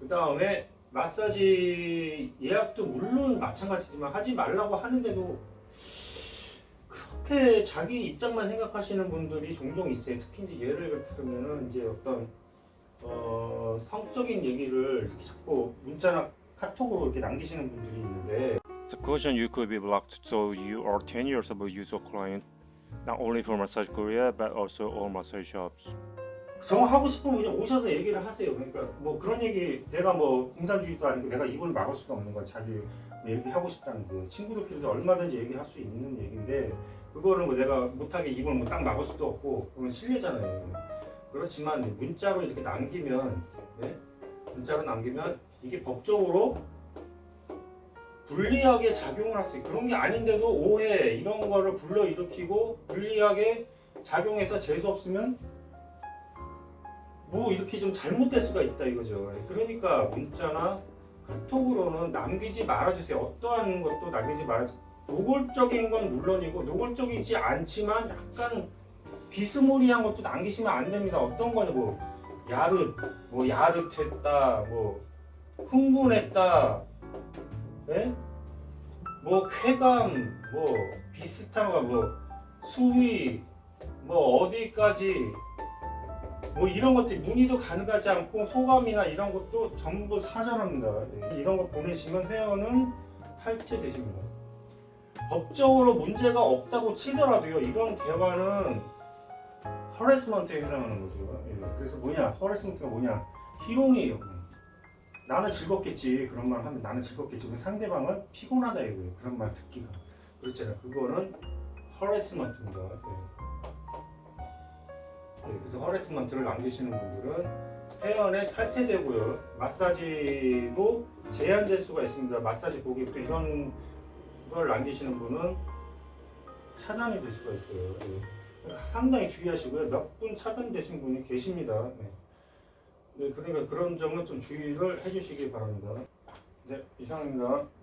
그 다음에 마사지 예약도 물론 마찬가지지만 하지 말라고 하는데도 그렇게 자기 입장만 생각하시는 분들이 종종 있어요. 특히 이제 예를 들면은 이제 어떤 어, 성적인 얘기를 이렇게 자꾸 문자나 카톡으로 이렇게 남기시는 분들이 있는데 The question you could be blocked so you are 10 years of a user client not only for Massage Korea but also all massage shops. 정 하고 싶으면 그냥 오셔서 얘기를 하세요. 그러니까 뭐 그런 얘기 내가 뭐 공산주의도 아니고 내가 입을 막을 수도 없는 건 자기 얘기하고 싶다는 거 친구들끼리도 얼마든지 얘기할 수 있는 얘기인데 그거를 뭐 내가 못하게 입을 뭐 딱 막을 수도 없고 그건 실례잖아요. 그렇지만 문자로 이렇게 남기면 네? 문자로 남기면 이게 법적으로 불리하게 작용을 할 수 있고 그런 게 아닌데도 오해 이런 거를 불러일으키고 불리하게 작용해서 재수 없으면 뭐 이렇게 좀 잘못될 수가 있다 이거죠. 그러니까 문자나 카톡으로는 남기지 말아주세요. 어떠한 것도 남기지 말아주세요. 노골적인 건 물론이고 노골적이지 않지만 약간 비스무리한 것도 남기시면 안 됩니다. 어떤 거냐 뭐 야릇, 뭐 야릇했다, 뭐 흥분했다, 예? 뭐 쾌감, 뭐 비슷한 거, 뭐 수위, 뭐 어디까지 뭐 이런 것들 문의도 가능하지 않고 소감이나 이런 것도 전부 사전합니다. 예, 이런 거 보내시면 회원은 탈퇴되십니다. 법적으로 문제가 없다고 치더라도요. 이런 대화는 허레스먼트에 해당하는 거죠. 예, 그래서 뭐냐? 허레스먼트가 뭐냐? 희롱이에요. 나는 즐겁겠지. 그런 말 하면 나는 즐겁겠지. 상대방은 피곤하다 이거예요. 그런 말 듣기가. 그렇잖아요. 그거는 허레스먼트입니다. 예. 네, 그래서 허레스먼트를 남기시는 분들은 회원에 탈퇴되고요. 마사지로 제한될 수가 있습니다. 마사지 고객도 이런 걸 남기시는 분은 차단이 될 수가 있어요. 네. 상당히 주의하시고요. 몇 분 차단되신 분이 계십니다. 네. 네, 그러니까 그런 점은 좀 주의를 해주시기 바랍니다. 네, 이상입니다.